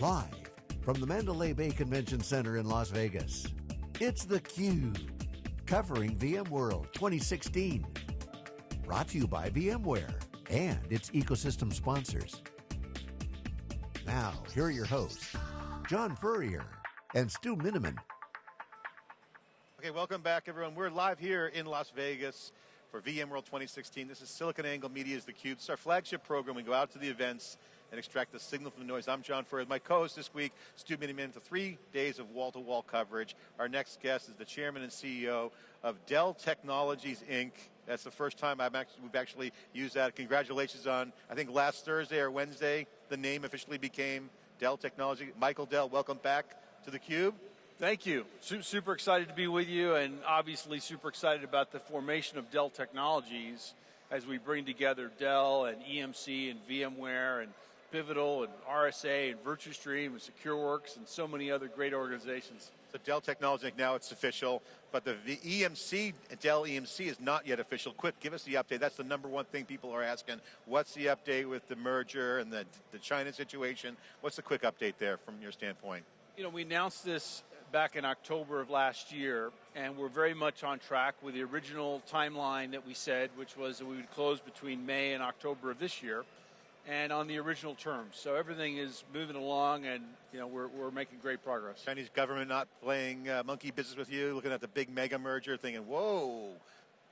Live from the Mandalay Bay Convention Center in Las Vegas, it's theCUBE. Covering VMworld 2016. Brought to you by VMware and its ecosystem sponsors. Now, here are your hosts, John Furrier and Stu Miniman. Okay, welcome back everyone. We're live here in Las Vegas for VMworld 2016. This is SiliconANGLE Media's theCUBE. It's our flagship program. We go out to the events and extract the signal from the noise. I'm John Furrier. My co-host this week, Stu Miniman, for three days of wall-to-wall -wall coverage. Our next guest is the chairman and CEO of Dell Technologies, Inc. That's the first time actually, we've actually used that. Congratulations on, I think last Thursday or Wednesday, the name officially became Dell Technology. Michael Dell, welcome back to theCUBE. Thank you. Super excited to be with you and obviously super excited about the formation of Dell Technologies as we bring together Dell and EMC and VMware and Pivotal and RSA and Virtustream and SecureWorks and so many other great organizations. So Dell Technologies, now it's official, but the EMC, Dell EMC is not yet official. Quick, give us the update. That's the number one thing people are asking. What's the update with the merger and the, the China situation? What's the quick update there from your standpoint? You know, we announced this back in October of last year, and we're very much on track with the original timeline that we said, which was that we would close between May and October of this year and on the original terms. So everything is moving along and you know, we're, we're making great progress. Chinese government not playing uh, monkey business with you, looking at the big mega merger thinking, whoa,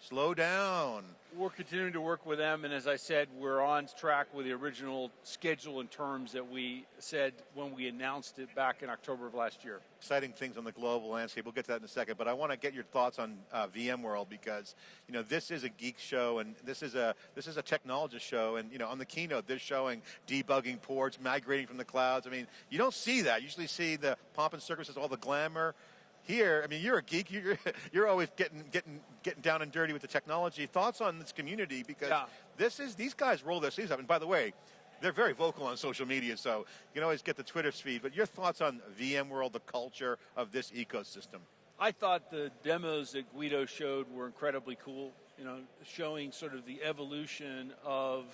slow down. We're continuing to work with them, and as I said, we're on track with the original schedule and terms that we said when we announced it back in October of last year. Exciting things on the global landscape. We'll get to that in a second, but I want to get your thoughts on uh, VMworld because you know this is a geek show and this is a this is a technologist show, and you know on the keynote they're showing debugging ports, migrating from the clouds. I mean, you don't see that. You usually see the pomp and circumstances, all the glamour here, I mean, you're a geek. You're you're always getting getting getting down and dirty with the technology. Thoughts on this community because yeah. this is these guys roll their sleeves up. And by the way, they're very vocal on social media, so you can always get the Twitter feed. But your thoughts on VMworld, the culture of this ecosystem? I thought the demos that Guido showed were incredibly cool. You know, showing sort of the evolution of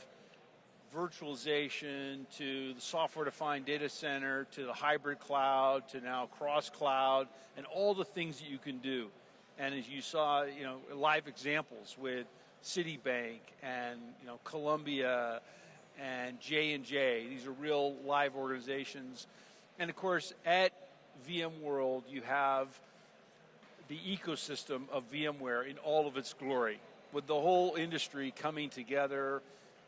virtualization to the software-defined data center to the hybrid cloud to now cross-cloud and all the things that you can do. And as you saw, you know, live examples with Citibank and you know Columbia and J and J. These are real live organizations, and of course at VMworld you have the ecosystem of VMware in all of its glory, with the whole industry coming together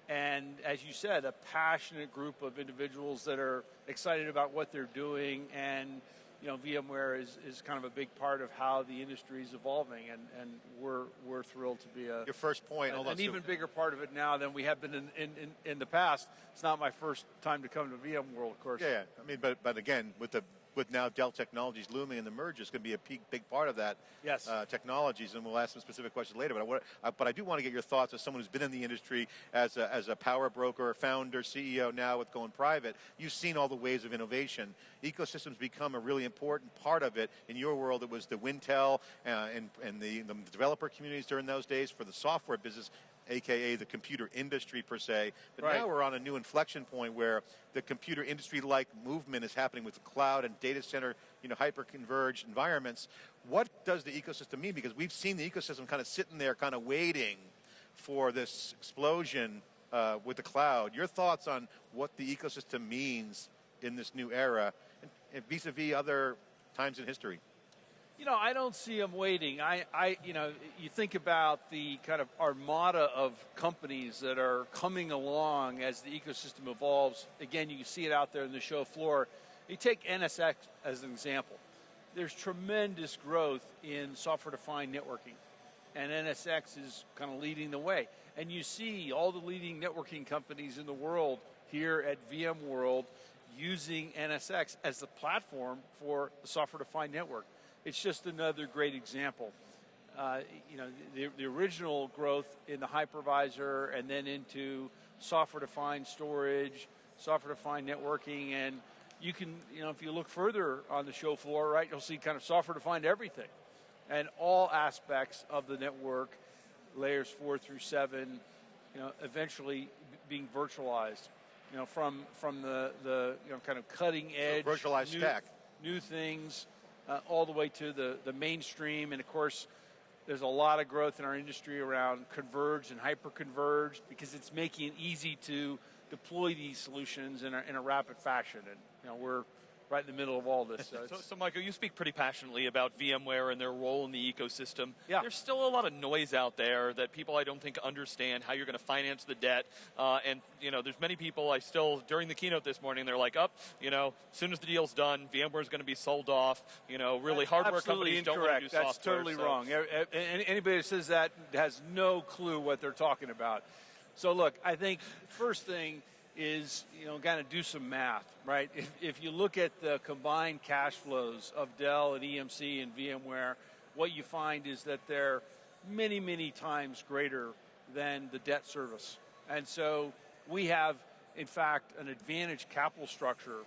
and as you said, a passionate group of individuals that are excited about what they're doing and you know, VMware is, is kind of a big part of how the industry is evolving, and, and we're, we're thrilled to be a... Your first point, an, an even bigger part of it now than we have been in, in, in, the past. It's not my first time to come to VMworld, of course. Yeah, I mean, but, but again, with the with now Dell Technologies looming in the merge is going to be a big, big part of that yes. uh, technologies, and we'll ask some specific questions later. But I, want, uh, but I do want to get your thoughts as someone who's been in the industry as a, as a power broker, founder, CEO now with going private. You've seen all the waves of innovation. Ecosystems become a really important part of it. In your world, it was the Wintel uh, and, and the, the developer communities during those days for the software business aka the computer industry per se. But right. now we're on a new inflection point where the computer industry-like movement is happening with the cloud and data center, you know, hyper-converged environments. What does the ecosystem mean? Because we've seen the ecosystem kind of sitting there, kind of waiting for this explosion uh, with the cloud. Your thoughts on what the ecosystem means in this new era, vis-a-vis -vis other times in history? You know, I don't see them waiting. I, I, you know, you think about the kind of armada of companies that are coming along as the ecosystem evolves. Again, you see it out there in the show floor. You take NSX as an example. There's tremendous growth in software-defined networking, and NSX is kind of leading the way. And you see all the leading networking companies in the world here at VMworld using NSX as the platform for the software-defined network it's just another great example. Uh, you know, the, the original growth in the hypervisor and then into software-defined storage, software-defined networking, and you can, you know, if you look further on the show floor, right, you'll see kind of software-defined everything. And all aspects of the network, layers four through seven, you know, eventually being virtualized. you know, from from the the you know kind of cutting edge, so virtualized new, stack, new things, uh, all the way to the the mainstream, and of course. There's a lot of growth in our industry around converged and hyper-converged because it's making it easy to deploy these solutions in a, in a rapid fashion. And you know, we're right in the middle of all this. So, so, so, Michael, you speak pretty passionately about VMware and their role in the ecosystem. Yeah. There's still a lot of noise out there that people I don't think understand how you're going to finance the debt. Uh, and, you know, there's many people I still, during the keynote this morning, they're like, up, oh, you know, as soon as the deal's done, VMware is going to be sold off. You know, really That's hardware companies incorrect. don't want to do That's software. totally so. wrong. Anybody that says that has no clue what they're talking about. So, look, I think first thing – is you know kind of do some math, right? If, if you look at the combined cash flows of Dell and EMC and VMware, what you find is that they're many many times greater than the debt service, and so we have in fact an advantage capital structure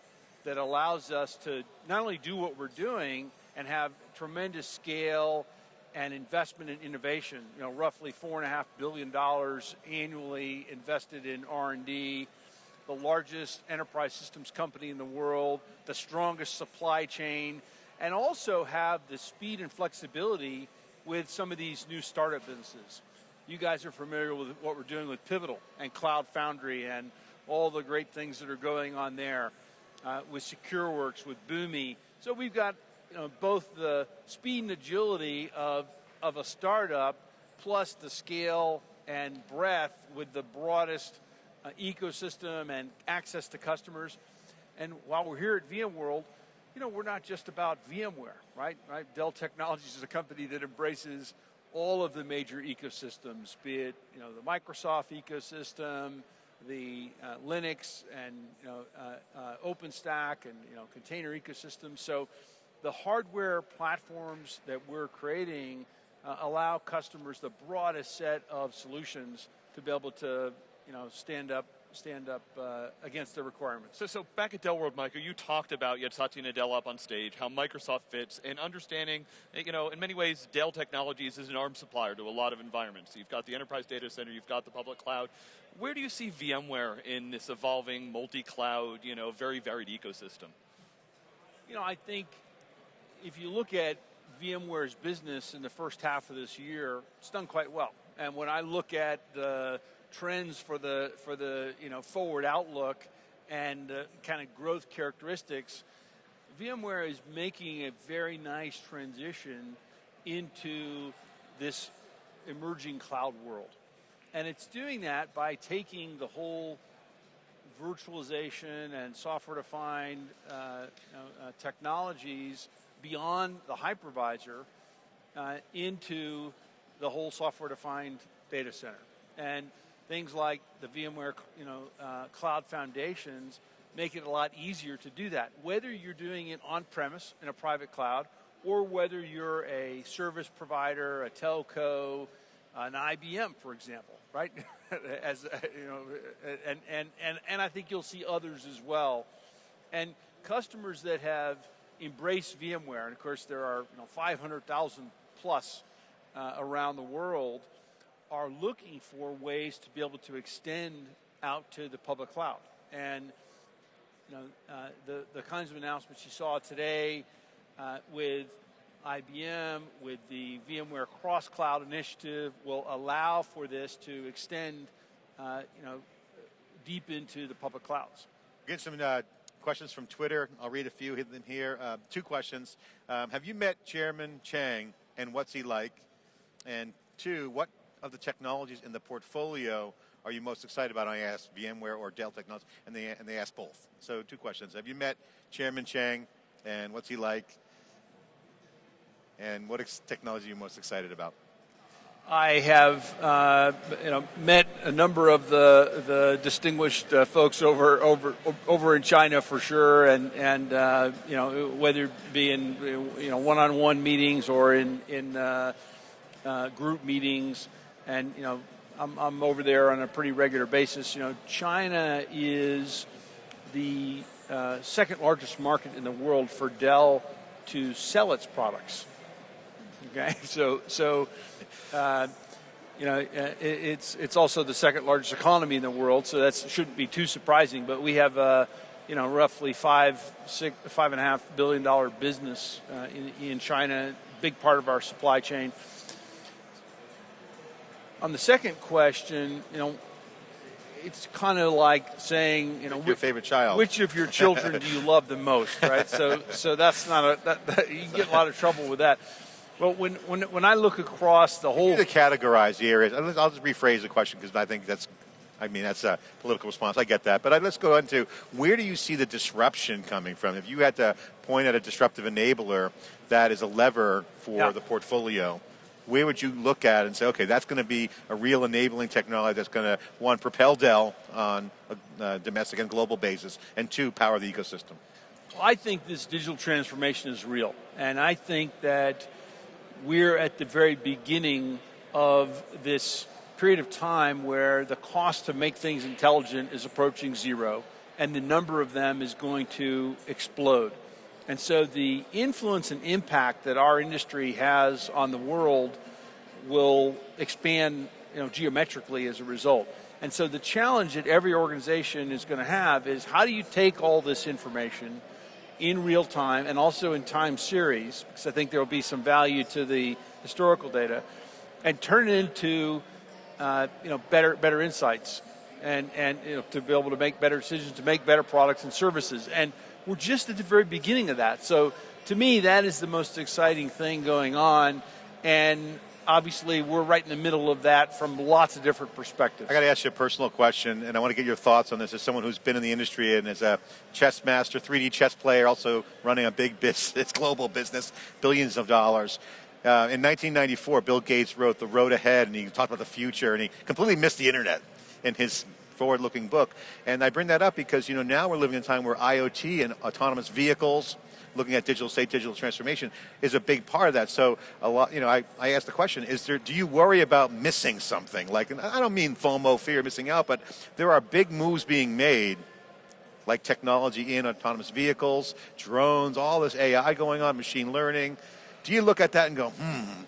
that allows us to not only do what we're doing and have tremendous scale and investment in innovation. You know, roughly four and a half billion dollars annually invested in R and D the largest enterprise systems company in the world, the strongest supply chain, and also have the speed and flexibility with some of these new startup businesses. You guys are familiar with what we're doing with Pivotal and Cloud Foundry and all the great things that are going on there uh, with SecureWorks, with Boomi. So we've got you know, both the speed and agility of, of a startup plus the scale and breadth with the broadest uh, ecosystem and access to customers. And while we're here at VMworld, you know, we're not just about VMware, right? right? Dell Technologies is a company that embraces all of the major ecosystems, be it you know the Microsoft ecosystem, the uh, Linux, and you know uh, uh, OpenStack, and you know container ecosystems. So the hardware platforms that we're creating uh, allow customers the broadest set of solutions to be able to you know, stand up stand up uh, against the requirements. So, so back at Dell World, Michael, you talked about you had Satya Nadella up on stage, how Microsoft fits, and understanding, you know, in many ways, Dell Technologies is an arms supplier to a lot of environments. You've got the enterprise data center, you've got the public cloud. Where do you see VMware in this evolving multi-cloud, you know, very varied ecosystem? You know, I think if you look at VMware's business in the first half of this year, it's done quite well. And when I look at the trends for the for the you know forward outlook and uh, kind of growth characteristics, VMware is making a very nice transition into this emerging cloud world. And it's doing that by taking the whole virtualization and software defined uh, uh, technologies beyond the hypervisor uh, into the whole software defined data center. And things like the VMware, you know, uh, cloud foundations make it a lot easier to do that. Whether you're doing it on premise in a private cloud, or whether you're a service provider, a telco, an IBM, for example, right? as you know, and, and and and I think you'll see others as well, and customers that have embraced VMware, and of course there are you know 500,000 plus uh, around the world are looking for ways to be able to extend out to the public cloud. And you know, uh, the, the kinds of announcements you saw today uh, with IBM, with the VMware Cross Cloud Initiative, will allow for this to extend, uh, you know, deep into the public clouds. Get some uh, questions from Twitter. I'll read a few of them here. Uh, two questions. Um, have you met Chairman Chang, and what's he like? And two, what of the technologies in the portfolio are you most excited about? I asked VMware or Dell Technologies, and they, and they asked both. So two questions. Have you met Chairman Chang, and what's he like? And what technology are you most excited about? I have, uh, you know, met a number of the the distinguished uh, folks over over over in China for sure, and and uh, you know whether it be in you know one-on-one meetings or in in uh, uh, group meetings and you know I'm, I'm over there on a pretty regular basis. You know, China is the uh, second largest market in the world for Dell to sell its products. Okay, so so uh, you know, uh, it's it's also the second largest economy in the world, so that shouldn't be too surprising. But we have a, you know, roughly five, six, five and a half billion dollar business uh, in, in China, big part of our supply chain. On the second question, you know, it's kind of like saying, you know, your favorite child. Which of your children do you love the most, right? so, so that's not a that, that, you get a lot of trouble with that. Well, when, when, when I look across the whole... to categorize the areas, I'll just rephrase the question because I think that's, I mean, that's a political response. I get that. But let's go into where do you see the disruption coming from? If you had to point at a disruptive enabler that is a lever for yeah. the portfolio, where would you look at and say, okay, that's going to be a real enabling technology that's going to, one, propel Dell on a, a domestic and global basis, and two, power the ecosystem? Well, I think this digital transformation is real. And I think that we're at the very beginning of this period of time where the cost to make things intelligent is approaching zero, and the number of them is going to explode. And so the influence and impact that our industry has on the world will expand you know, geometrically as a result. And so the challenge that every organization is going to have is how do you take all this information in real time and also in time series, because I think there will be some value to the historical data, and turn it into uh, you know better better insights and and you know, to be able to make better decisions, to make better products and services. And we're just at the very beginning of that. So to me, that is the most exciting thing going on. And obviously we're right in the middle of that from lots of different perspectives. I got to ask you a personal question, and I want to get your thoughts on this as someone who's been in the industry and is a chess master, 3D chess player, also running a big business, global business, billions of dollars. Uh, in 1994, Bill Gates wrote The Road Ahead, and he talked about the future, and he completely missed the internet in his forward-looking book. And I bring that up because you know now we're living in a time where IoT and autonomous vehicles, looking at digital state, digital transformation is a big part of that. So a lot, you know, I, I asked the question, is there, do you worry about missing something? Like, I don't mean FOMO, fear missing out, but there are big moves being made like technology in autonomous vehicles, drones, all this AI going on, machine learning. Do you look at that and go, hmm,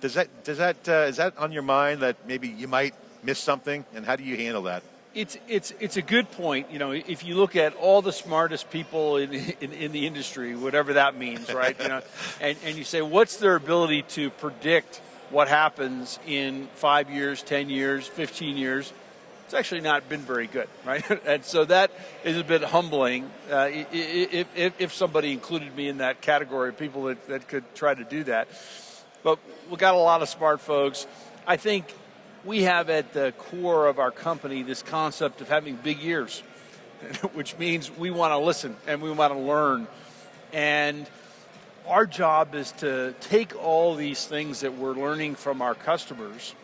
does that, does that, uh, is that on your mind that maybe you might miss something? And how do you handle that? It's, it's, it's a good point. You know, if you look at all the smartest people in, in, in the industry, whatever that means, right? you know, and, and you say, what's their ability to predict what happens in five years, 10 years, 15 years? It's actually not been very good, right? and so that is a bit humbling. Uh, if, if, if, somebody included me in that category of people that, that could try to do that. But we got a lot of smart folks. I think we have at the core of our company this concept of having big ears, which means we want to listen and we want to learn. And our job is to take all these things that we're learning from our customers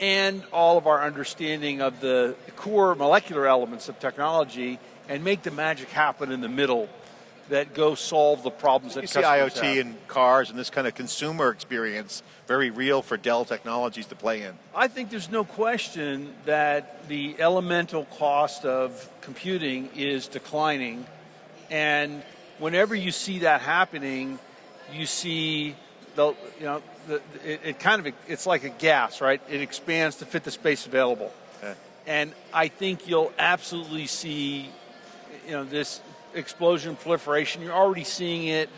and all of our understanding of the core molecular elements of technology and make the magic happen in the middle that go solve the problems that you see IoT have. in cars and this kind of consumer experience very real for Dell Technologies to play in. I think there's no question that the elemental cost of computing is declining, and whenever you see that happening, you see the you know the, it, it, kind of it's like a gas, right? It expands to fit the space available, okay. and I think you'll absolutely see you know this explosion proliferation. You're already seeing it.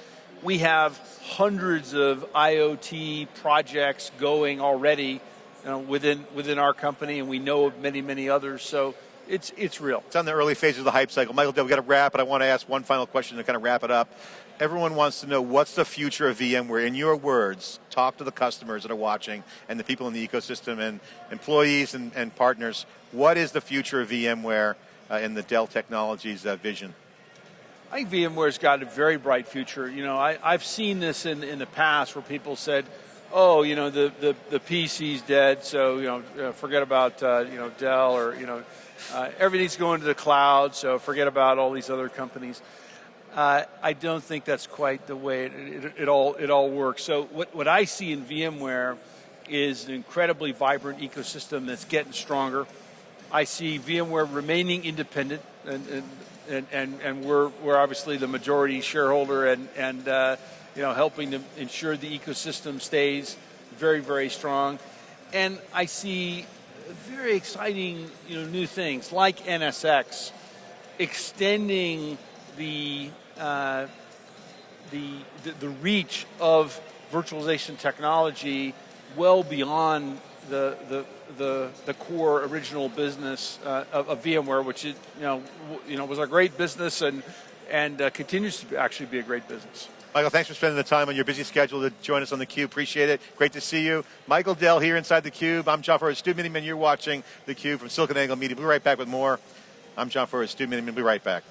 We have hundreds of IoT projects going already you know, within within our company, and we know of many, many others. So it's it's real. It's on the early phases of the hype cycle. Michael, we've got to wrap, but I want to ask one final question to kind of wrap it up. Everyone wants to know what's the future of VMware. In your words, talk to the customers that are watching and the people in the ecosystem and employees and, and partners. What is the future of VMware uh, in the Dell Technologies uh, vision? I think VMware's got a very bright future. You know, I, have seen this in, in the past where people said, oh, you know, the, the, the PC's dead, so, you know, uh, forget about, uh, you know, Dell or, you know, uh, everything's going to the cloud, so forget about all these other companies. Uh, I don't think that's quite the way it, it, it, all, it all works. So what, what I see in VMware is an incredibly vibrant ecosystem that's getting stronger. I see VMware remaining independent, and, and and, and, and we're, we're obviously the majority shareholder and, and uh, you know, helping to ensure the ecosystem stays very, very strong. and I see very exciting, you know, new things like NSX, extending the uh, the, the the reach of virtualization technology well beyond the the the, the core original business uh, of, of, VMware, which is, you know you know was a great business and and uh, continues to actually be a great business. Michael, thanks for spending the time on your busy schedule to join us on theCUBE. Appreciate it. Great to see you. Michael Dell here inside theCUBE. I'm John Furrier, Stu Miniman. You're watching theCUBE from SiliconANGLE Media. We'll be right back with more. I'm John Furrier, Stu Miniman. We'll be right back.